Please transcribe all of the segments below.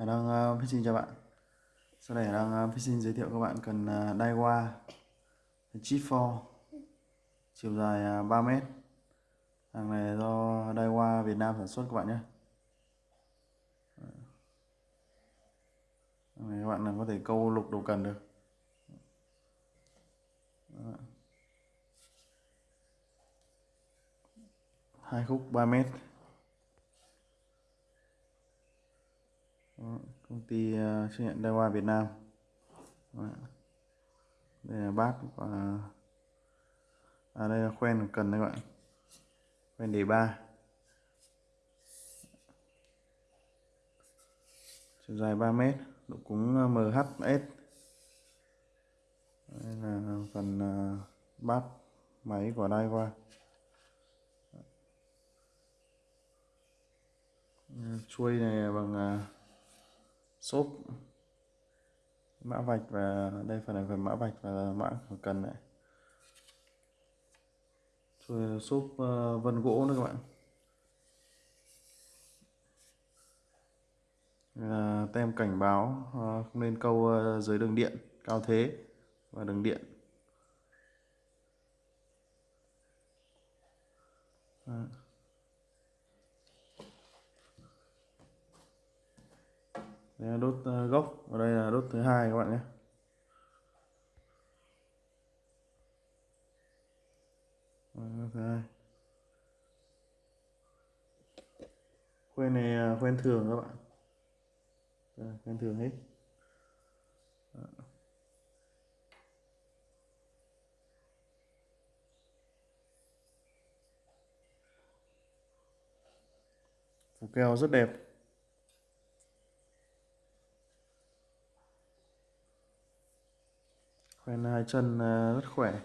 Hải Đăng uh, ờ, Fishing chào bạn. Sau đây Hải Đăng uh, ờ, Fishing giới thiệu các bạn cần ờ, uh, Daiwa Chip 4 chiều dài uh, 3m Hàng này do Daiwa Việt Nam sản xuất các bạn nhé. Hàng này các bạn có thể câu lục đồ cần được. Hai khúc 3 mét. Công ty uh, nhiệm nhận Daiwa Việt Nam. Đây là bát và ờ, à đây là khoen cần đấy các bạn. Khoen đề ba. Chiều dài 3 mét độ cúng ờ, MHS đây là phần bát máy của Daiwa chuôi này bằng shop mã vạch và đây phần này phần mã vạch và mã cần này. Rồi shop uh, ờ, vân gỗ nữa các bạn. Là tem cảnh báo uh, không nên câu ờ, dưới đường điện cao thế và đường điện. Đây là đốt ờ, gốc. Và đây là đốt thứ hai các bạn nhé. Ờ, thứ hai. Khoen này ờ, khoen thường các bạn. Đây, khoen thường hết. Đó. phủ keo rất đẹp. Quen hai chân ờ, rất khỏe.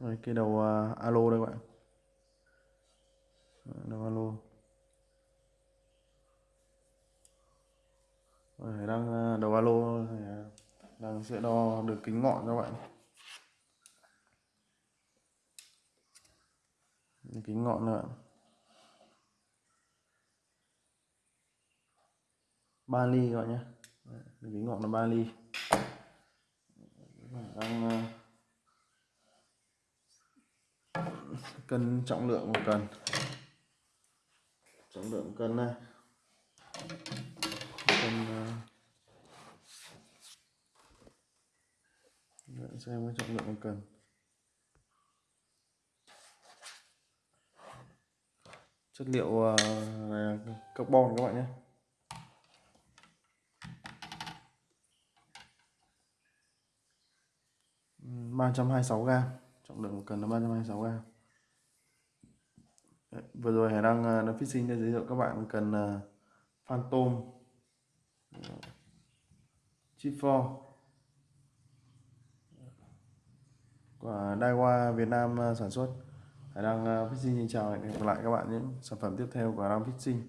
Đây cái đầu uh, alo đây các bạn. Ờ, đầu alo. Rồi đang đầu alo đang sẽ đo được kính ngọn các bạn. Kính ngọn nữa ba ly các bạn nhé ví ngọn là ba ly đang ờ, cân trọng lượng một cần trọng lượng cân này cân ờ, Để xem cái trọng lượng một cần chất liệu ờ, này là carbon các bạn nhé. Ba trăm hai sáu gram. Trọng lượng một cần là ba trăm hai sáu vừa rồi Hải đăng uh, ờ, nó fishing để giới thiệu các bạn cần uh, Phantom ờ, Chip for của Daiwa Việt Nam uh, sản xuất. Hải đăng uh, fishing xin chào và hẹn gặp lại các bạn những sản phẩm tiếp theo của Hải đăng fishing